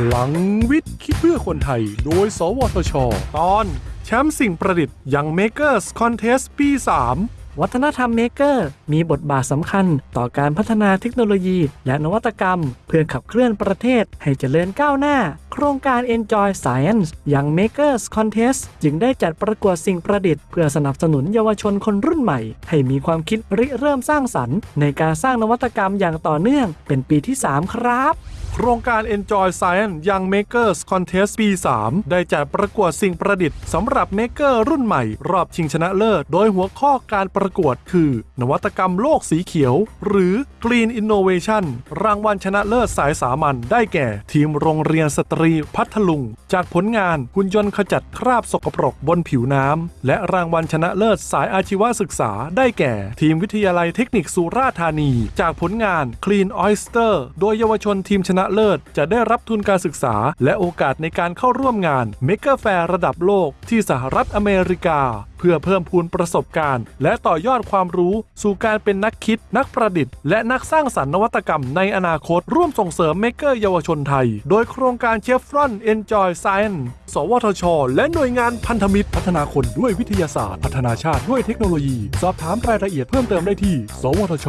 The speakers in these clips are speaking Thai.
พลังวิทย์ คิดเพื่อคนไทย โดย สวทช ตอน แชมป์สิ่งประดิษฐ์ยัง Makers Contest ปี 3 วัฒนธรรมเมเกอร์มีบทบาทสำคัญต่อการพัฒนาเทคโนโลยี และนวัตกรรม เพื่อขับเคลื่อนประเทศให้เจริญก้าวหน้า โครงการ Enjoy Science ยัง Makers Contest จึงได้จัดประกวดสิ่งประดิษฐ์เพื่อสนับสนุนเยาวชนคนรุ่นใหม่ ให้มีความคิดริเริ่มสร้างสรรค์ ในการสร้างนวัตกรรมอย่างต่อเนื่องเป็นปีที่ 3 ครับ โครงการ Enjoy Science Young Makers Contest ปี 3 ได้จัดประกวดสิ่งประดิษฐ์สำหรับ Maker รุ่นใหม่ รอบชิงชนะเลิศ โดยหัวข้อการประกวดคือ นวัตกรรมโลกสีเขียว หรือ Green Innovation รางวัลชนะเลิศสายสามัญได้แก่ ทีมโรงเรียนสตรีพัทลุง จากผลงานหุ่นยนต์ขจัดคราบสกปรกบนผิวน้ำและรางวัลชนะเลิศสายอาชีวศึกษา ได้แก่ ทีมวิทยาลัยเทคนิคสุราษฎร์ธานี จากผลงาน Clean Oyster โดยเยาวชนทีมชนะเลิศ จะได้รับทุนการศึกษา และโอกาสในการเข้าร่วมงาน Maker Faire ระดับโลกที่สหรัฐอเมริกา เพื่อเพิ่มพูนประสบการณ์ และต่อยอดความรู้สู่การเป็นนักคิด นักประดิษฐ์ และนักสร้างสรรค์นวัตกรรมในอนาคต ร่วมส่งเสริม maker เยาวชนไทย โดยโครงการเชฟรอน Enjoy Science สวทช และหน่วยงานพันธมิตร พัฒนาคนด้วยวิทยาศาสตร์ พัฒนาชาติด้วยเทคโนโลยี สอบถามรายละเอียดเพิ่มเติมได้ที่ สวทช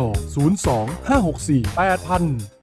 02 564 8000